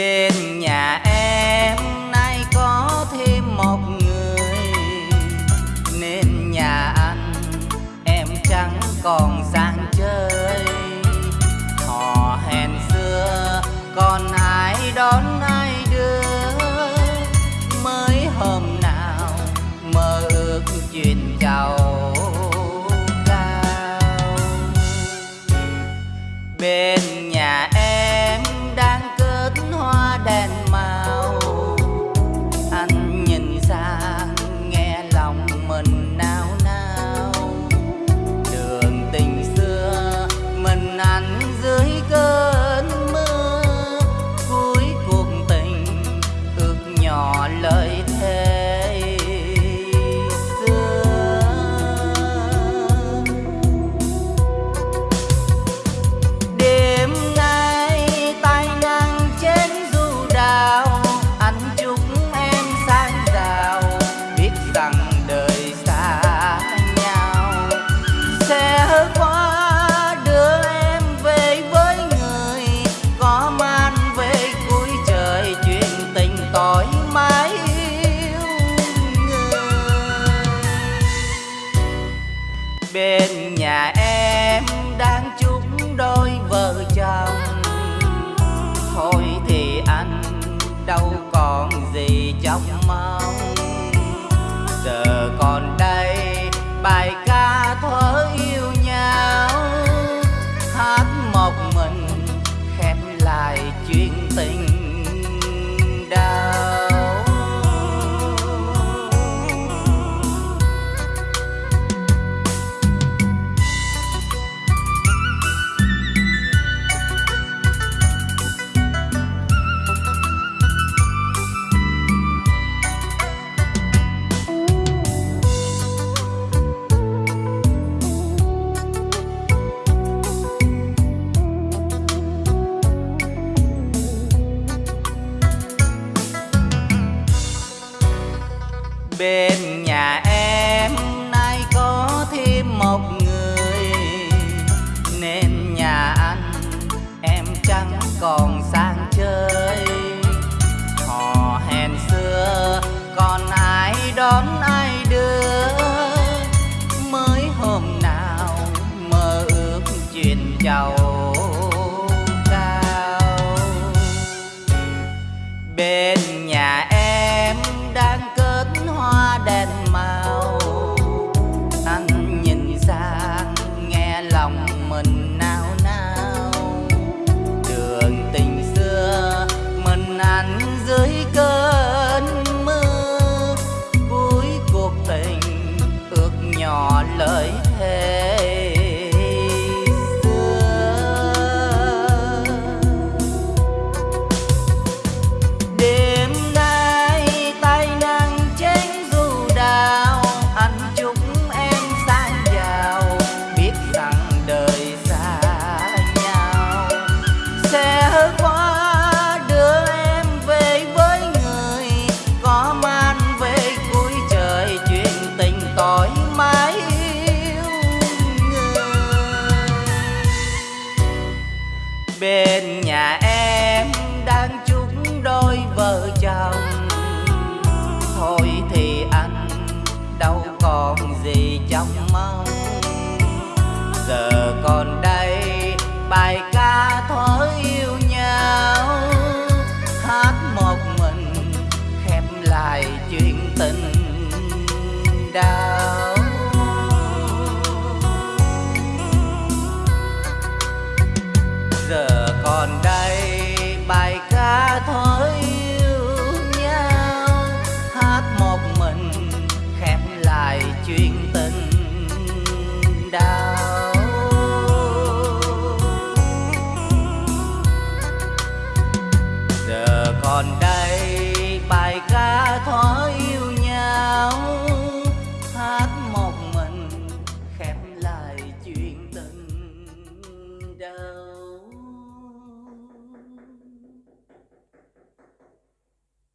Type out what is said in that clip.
bên nhà em nay có thêm một người. Nên nhà anh em chẳng còn sang chơi. Họ hẹn xưa, còn ai đón ai đưa? Mới hôm nào mơ ước chuyện lời thề. bên nhà em đang chúc đôi vợ chồng. Thôi thì anh đâu còn gì trong bên nhà em, nay có thêm một người. Nên nhà anh em chẳng còn sang chơi. đào giờ còn đang